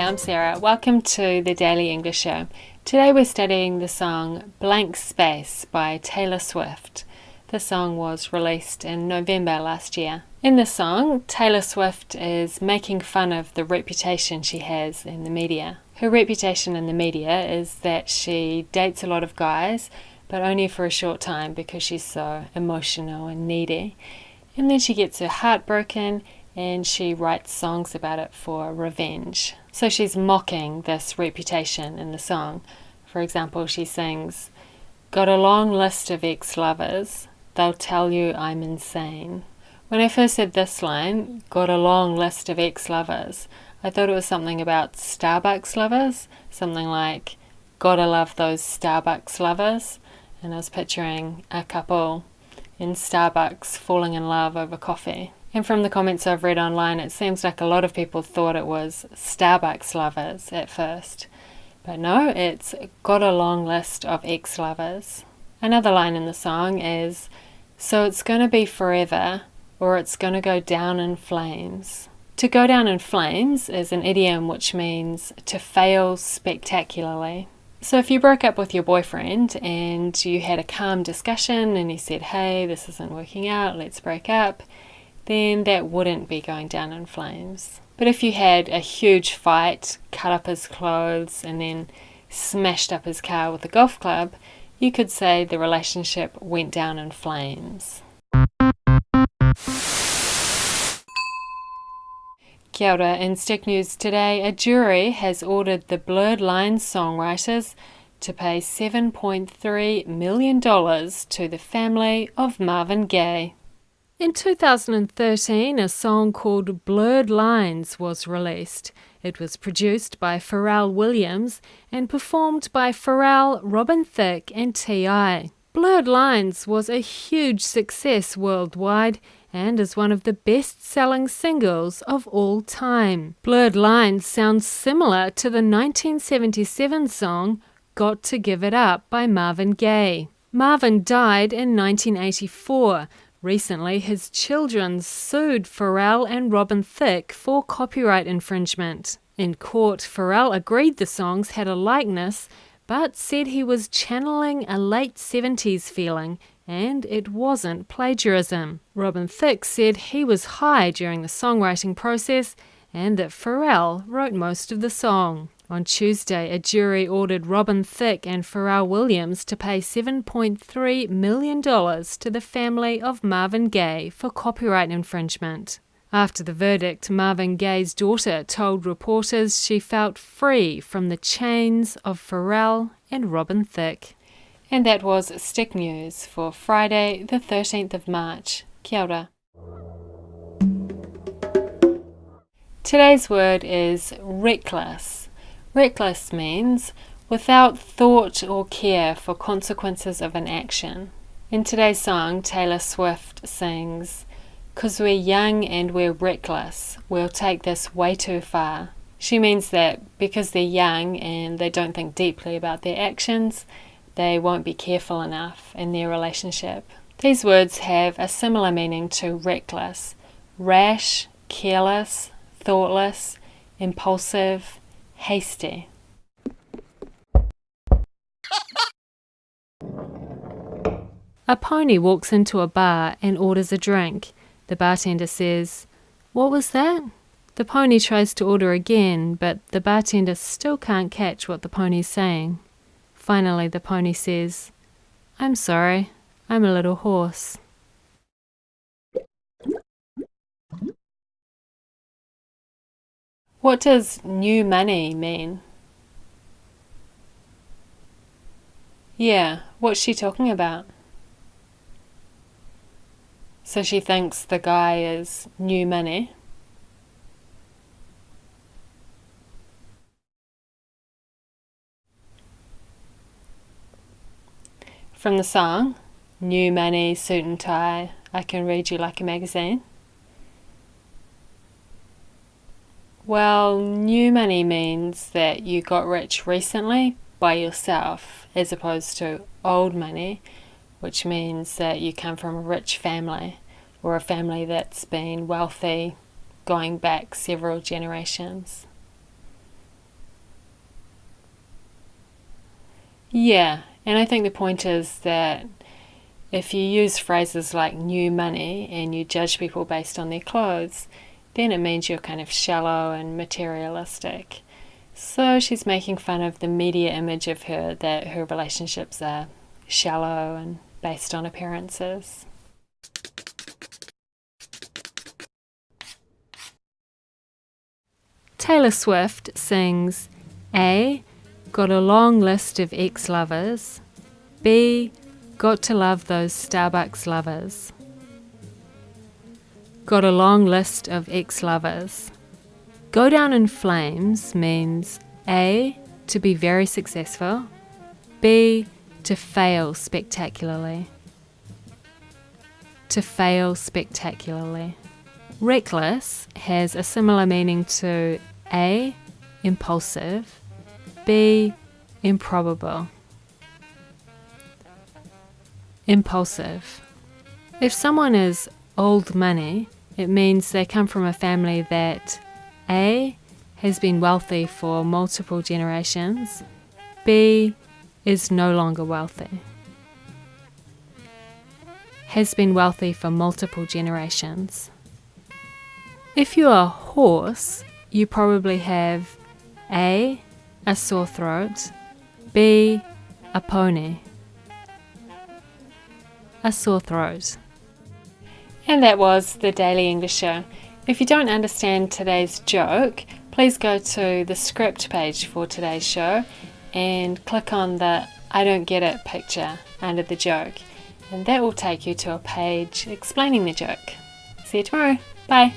I'm Sarah. Welcome to the Daily English Show. Today we're studying the song Blank Space by Taylor Swift. The song was released in November last year. In the song, Taylor Swift is making fun of the reputation she has in the media. Her reputation in the media is that she dates a lot of guys, but only for a short time because she's so emotional and needy. And then she gets her heart broken and she writes songs about it for revenge. So she's mocking this reputation in the song. For example, she sings, Got a long list of ex lovers, they'll tell you I'm insane. When I first said this line, got a long list of ex lovers, I thought it was something about Starbucks lovers, something like, Gotta love those Starbucks lovers. And I was picturing a couple in Starbucks falling in love over coffee. And from the comments I've read online, it seems like a lot of people thought it was Starbucks lovers at first. But no, it's got a long list of ex lovers. Another line in the song is So it's going to be forever, or it's going to go down in flames. To go down in flames is an idiom which means to fail spectacularly. So if you broke up with your boyfriend and you had a calm discussion and he said, Hey, this isn't working out, let's break up then that wouldn't be going down in flames. But if you had a huge fight, cut up his clothes, and then smashed up his car with a golf club, you could say the relationship went down in flames. Kia ora. In Stick News today, a jury has ordered the Blurred Lines songwriters to pay $7.3 million to the family of Marvin Gaye. In 2013, a song called Blurred Lines was released. It was produced by Pharrell Williams and performed by Pharrell, Robin Thicke, and T.I. Blurred Lines was a huge success worldwide and is one of the best selling singles of all time. Blurred Lines sounds similar to the 1977 song Got to Give It Up by Marvin Gaye. Marvin died in 1984 Recently, his children sued Pharrell and Robin Thicke for copyright infringement. In court, Pharrell agreed the songs had a likeness, but said he was channeling a late 70s feeling and it wasn't plagiarism. Robin Thicke said he was high during the songwriting process and that Pharrell wrote most of the song. On Tuesday, a jury ordered Robin Thicke and Pharrell Williams to pay $7.3 million to the family of Marvin Gaye for copyright infringement. After the verdict, Marvin Gaye's daughter told reporters she felt free from the chains of Pharrell and Robin Thicke. And that was Stick News for Friday, the 13th of March. Kia ora. Today's word is reckless. Reckless means without thought or care for consequences of an action. In today's song, Taylor Swift sings, Cause we're young and we're reckless, we'll take this way too far. She means that because they're young and they don't think deeply about their actions, they won't be careful enough in their relationship. These words have a similar meaning to reckless rash, careless, thoughtless, impulsive, hasty. A pony walks into a bar and orders a drink. The bartender says, What was that? The pony tries to order again, but the bartender still can't catch what the pony's saying. Finally, the pony says, I'm sorry, I'm a little hoarse. What does new money mean? Yeah, what's she talking about? So she thinks the guy is new money. From the song, New Money, Suit and Tie, I Can Read You Like a Magazine. Well, new money means that you got rich recently by yourself as opposed to old money, which means that you come from a rich family or a family that's been wealthy going back several generations. Yeah, and I think the point is that if you use phrases like new money and you judge people based on their clothes, then it means you're kind of shallow and materialistic. So she's making fun of the media image of her that her relationships are shallow and based on appearances. Taylor Swift sings A. Got a long list of ex lovers. B. Got to love those Starbucks lovers. Got a long list of ex lovers. Go down in flames means A. To be very successful. B. To fail spectacularly. To fail spectacularly. Reckless has a similar meaning to A. Impulsive, B. Improbable. Impulsive. If someone is old money, it means they come from a family that A. has been wealthy for multiple generations, B. is no longer wealthy. Has been wealthy for multiple generations. If you are a horse, you probably have A. a sore throat, B. a pony. A sore throat. And that was the Daily English Show. If you don't understand today's joke, please go to the script page for today's show and click on the I don't get it picture under the joke, and that will take you to a page explaining the joke. See you tomorrow. Bye.